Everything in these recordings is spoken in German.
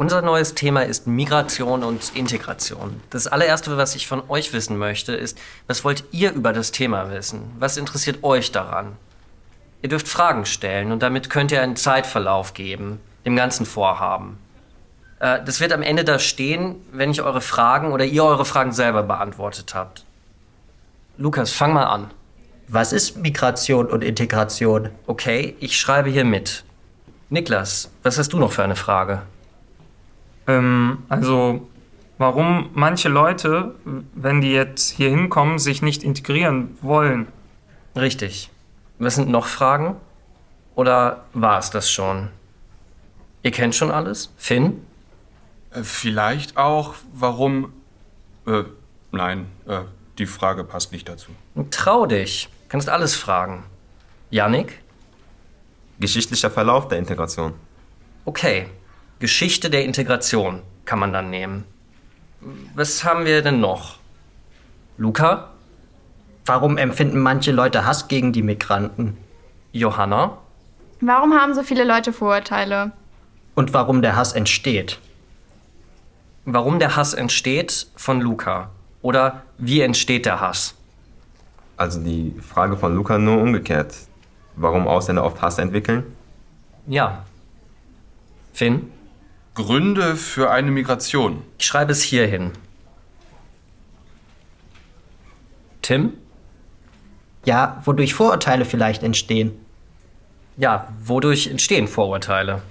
Unser neues Thema ist Migration und Integration. Das allererste, was ich von euch wissen möchte, ist, was wollt ihr über das Thema wissen? Was interessiert euch daran? Ihr dürft Fragen stellen und damit könnt ihr einen Zeitverlauf geben, dem ganzen Vorhaben. Äh, das wird am Ende da stehen, wenn ich eure Fragen oder ihr eure Fragen selber beantwortet habt. Lukas, fang mal an. Was ist Migration und Integration? Okay, ich schreibe hier mit. Niklas, was hast du noch für eine Frage? Ähm, also, warum manche Leute, wenn die jetzt hier hinkommen, sich nicht integrieren wollen. Richtig. Was sind noch Fragen? Oder war es das schon? Ihr kennt schon alles? Finn? Äh, vielleicht auch, warum. Äh, nein, äh, die Frage passt nicht dazu. Trau dich. Kannst alles fragen. Yannick? Geschichtlicher Verlauf der Integration. Okay. Geschichte der Integration kann man dann nehmen. Was haben wir denn noch? Luca? Warum empfinden manche Leute Hass gegen die Migranten? Johanna? Warum haben so viele Leute Vorurteile? Und warum der Hass entsteht? Warum der Hass entsteht von Luca? Oder wie entsteht der Hass? Also die Frage von Luca nur umgekehrt. Warum Ausländer oft Hass entwickeln? Ja. Finn? Gründe für eine Migration. Ich schreibe es hier hin. Tim? Ja, wodurch Vorurteile vielleicht entstehen. Ja, wodurch entstehen Vorurteile?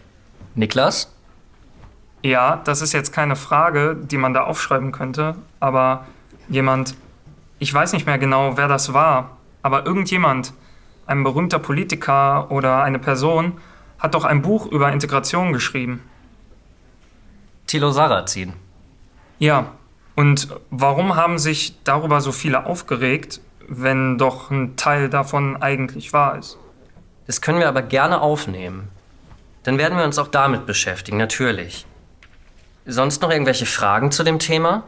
Niklas? Ja, das ist jetzt keine Frage, die man da aufschreiben könnte, aber jemand, ich weiß nicht mehr genau, wer das war, aber irgendjemand, ein berühmter Politiker oder eine Person, hat doch ein Buch über Integration geschrieben. Thilo Sarrazin. Ja, und warum haben sich darüber so viele aufgeregt, wenn doch ein Teil davon eigentlich wahr ist? Das können wir aber gerne aufnehmen. Dann werden wir uns auch damit beschäftigen, natürlich. Sonst noch irgendwelche Fragen zu dem Thema?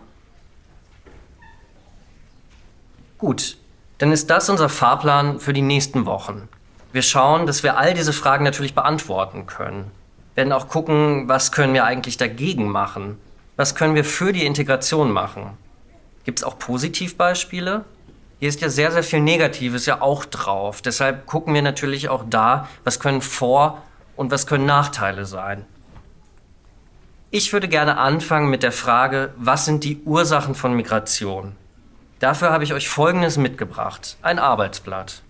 Gut, dann ist das unser Fahrplan für die nächsten Wochen. Wir schauen, dass wir all diese Fragen natürlich beantworten können. Werden auch gucken, was können wir eigentlich dagegen machen? Was können wir für die Integration machen? Gibt es auch Positivbeispiele? Hier ist ja sehr, sehr viel Negatives ja auch drauf. Deshalb gucken wir natürlich auch da, was können Vor- und was können Nachteile sein. Ich würde gerne anfangen mit der Frage, was sind die Ursachen von Migration? Dafür habe ich euch Folgendes mitgebracht, ein Arbeitsblatt.